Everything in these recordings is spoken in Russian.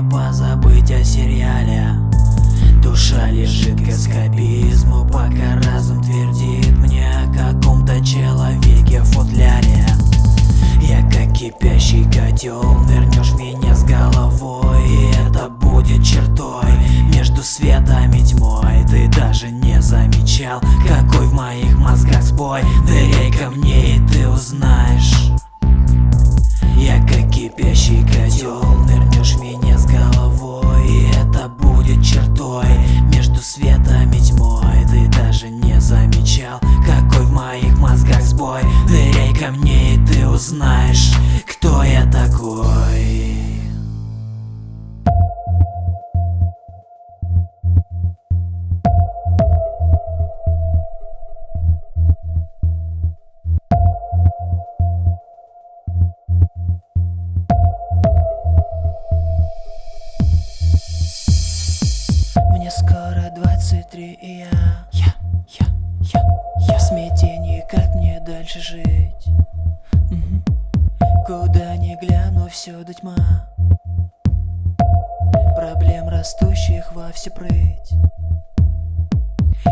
не позабыть о сериале. Душа лежит к эскапизму, пока разум твердит мне о каком-то человеке в футляре. Я как кипящий котел, нырнешь в меня с головой И это будет чертой между светом и тьмой. Ты даже не замечал, какой в моих мозгах сбой. Ныряй ко мне и ты узнаешь. Я как кипящий котел, нырнешь меня всю прыть.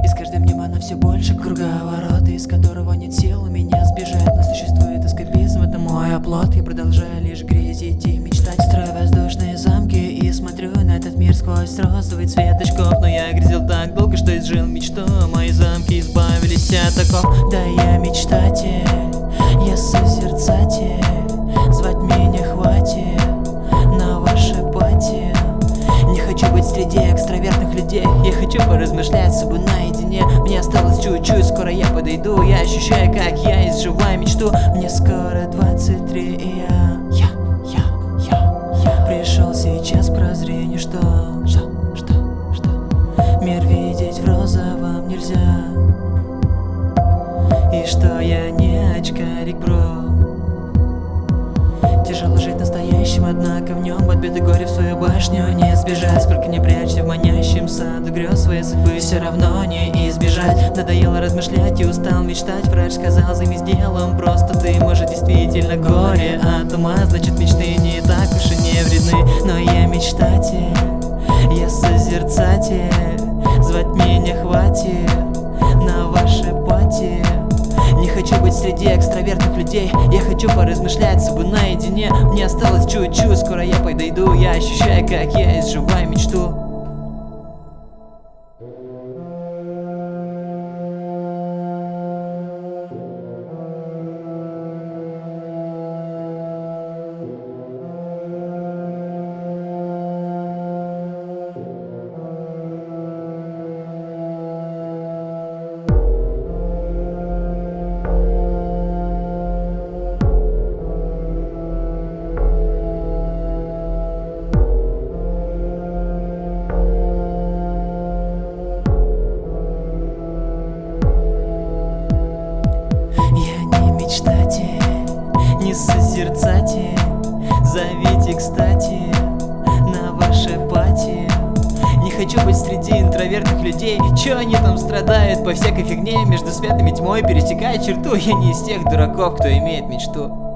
И с каждым днем она все больше круговорота Из которого нет сил у меня сбежать. Но существует эскапизм, это мой оплот. Я продолжаю лишь грезить и мечтать. Строю воздушные замки и смотрю на этот мир сквозь розовый цвет очков. Но я грезил так долго, что изжил мечту. Мои замки избавились от оков. Да я мечтатель, я созерцатель Я хочу поразмышлять с собой наедине. Мне осталось чуть-чуть, скоро я подойду. Я ощущаю, как я изживаю мечту. Мне скоро 23 горе в свою башню Не сбежать, сколько не прячься в манящем саду грез Своей судьбы все равно не избежать. Надоело размышлять и устал мечтать. Врач сказал, займись делом, просто ты Может действительно горе от ума. Значит мечты не так уж и не вредны. Но я мечтатель, я созерцатель. Звать меня хватит на ваши пати не хочу быть среди экстравертных людей. Я хочу поразмышлять с собой наедине. Мне осталось чуть-чуть, скоро я подойду. Я ощущаю, как я изживаю мечту мечтатель, не созерцатель Зовите, кстати, на ваши пати. Не хочу быть среди интровертных людей. Чё они там страдают по всякой фигне? Между светом и тьмой пересекая черту. Я не из тех дураков, кто имеет мечту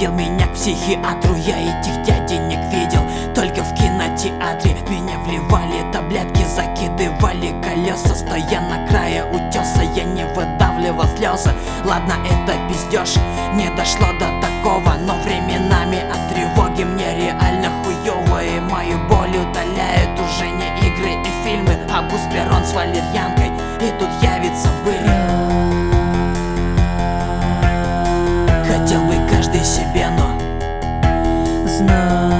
водил меня к психиатру Я этих дяденек видел только в кинотеатре. Меня вливали таблетки, закидывали колес колеса Стоя на крае утеса, я не выдавливал слезы. Ладно, это пиздеж, не дошло до такого Но временами от тревоги мне реально хуёво И мою боль удаляют уже не игры и фильмы. А бусперон с валерьянкой, now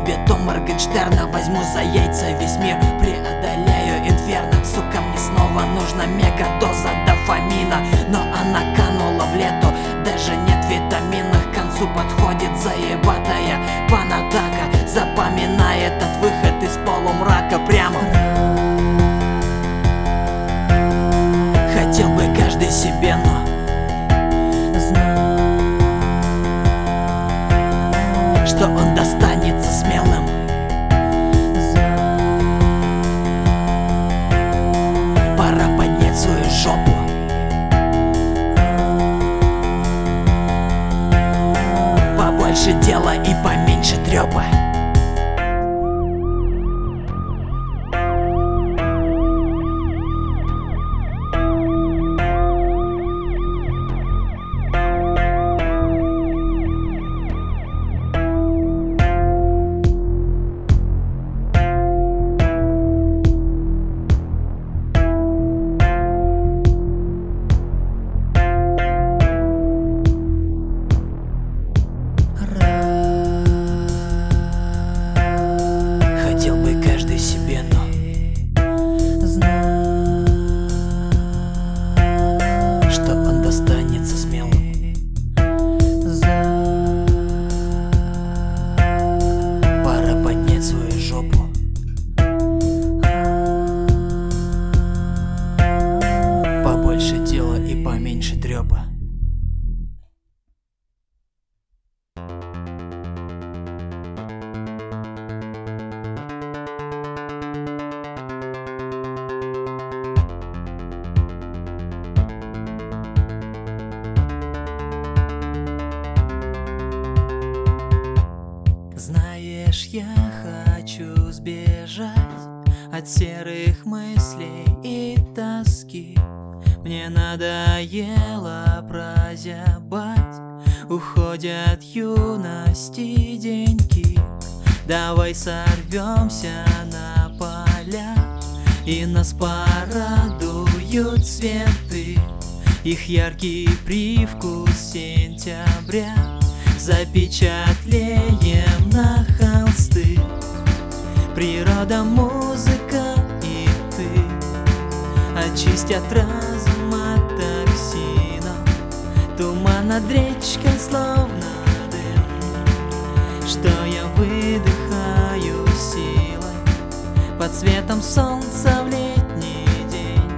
и бетон Моргенштерна Возьму за яйца весь мир, преодоляю инферно. Сука, мне снова нужна мегадоза дофамина. Но она канула в лету, даже нет витаминов К концу подходит заебатая панатака. Запоминай этот выход из полумрака прямо. Хотел бы каждый себе, но Что он достанется 要不 серых мыслей и тоски. Мне надоело прозябать. Уходят юности деньки Давай сорвемся на поля. И нас порадуют цветы. Их яркий привкус сентября. Запечатлеем на холсты Природа, музыка и ты. Очистят разум от токсина. Туман над речкой словно дым. Что я выдыхаю силой Под светом солнца в летний день.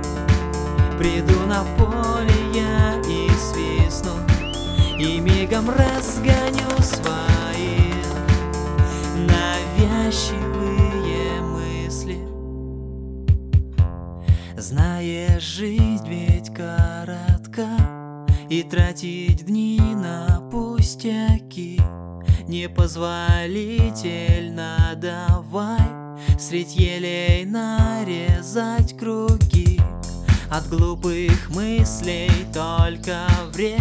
Приду на поле я и свистну И мигом разгоню свои. Навязчивые Знаешь, жизнь ведь коротка И тратить дни на пустяки Непозволительно давай Средь елей нарезать круги. От глупых мыслей только вред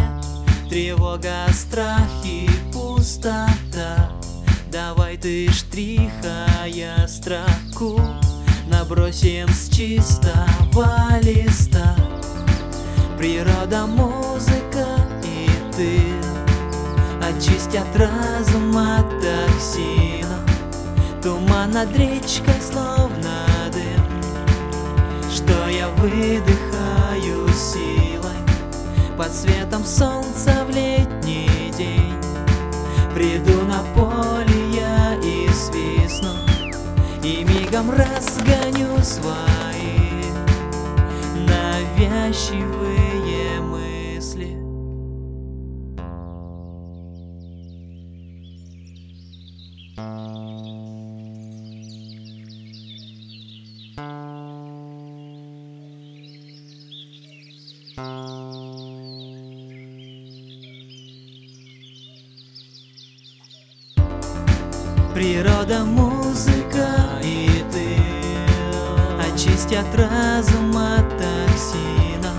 Тревога, страх и пустота. Давай ты штрихая строку Набросим с чистого листа. Природа, музыка и ты Очистят разум от токсина. Туман над речкой словно дым. Что я выдыхаю силой Под светом солнца в летний день. Приду на поле я и свистну И мигом разгоню свои навязчивые мысли. Природа, музыка и ты. Очистят разум от токсина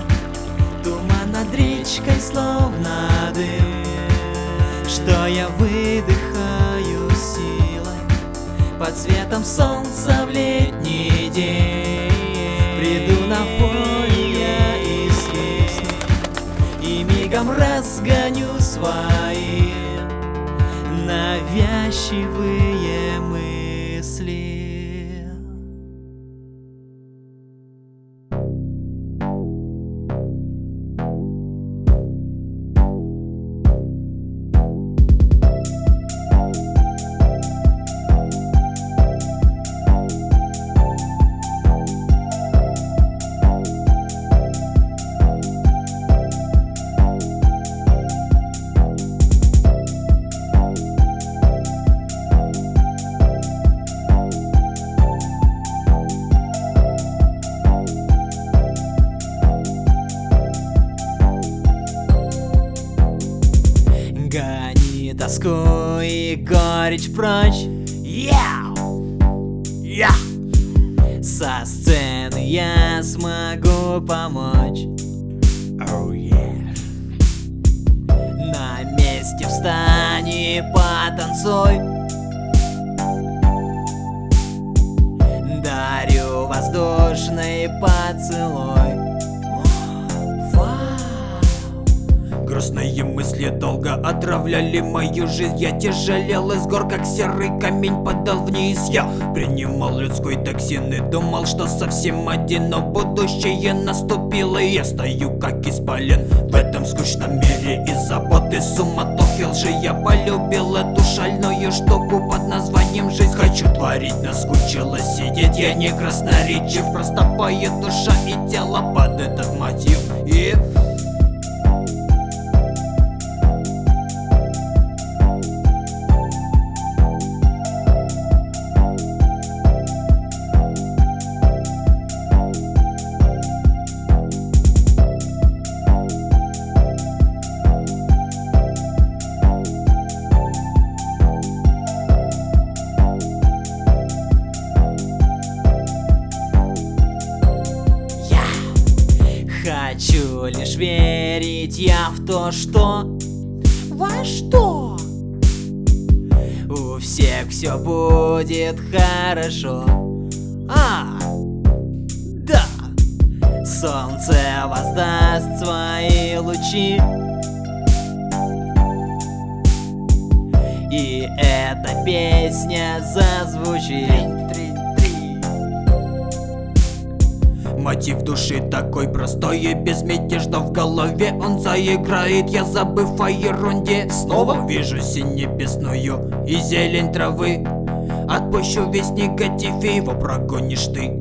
Туман над речкой словно дым. Что я выдыхаю силой Под светом солнца в летний день. Приду на поле я и свистну И мигом разгоню свои навязчивые Яу! Я! Со сцены я смогу помочь oh, yeah. На месте встань и потанцуй Дарю воздушный поцелуй Грустные мысли долго отравляли мою жизнь. Я тяжелел из гор, как серый камень падал вниз. Я принимал людской токсин и думал, что совсем один Но будущее наступило и я стою как исполин. В этом скучном мире из заботы суматохи лжи. Я полюбил эту шальную штуку под названием жизнь Хочу творить, наскучило сидеть. Я не красноречив, просто поет душа и тело под этот мотив. И... Во что? у всех все будет хорошо. А, да, солнце воздаст свои лучи. И эта песня зазвучит. Мотив души такой простой и безмятежно в голове Он заиграет, я забыв о ерунде. Снова вижу синь небесную и зелень травы. Отпущу весь негатив и его прогонишь ты.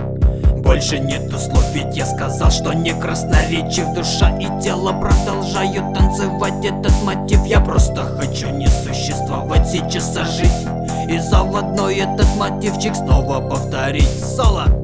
Больше нету слов, ведь я сказал, что не красноречив Душа и тело. Продолжают танцевать этот мотив. Я просто хочу не существовать сейчас, а жить И заводной этот мотивчик снова повторить. Соло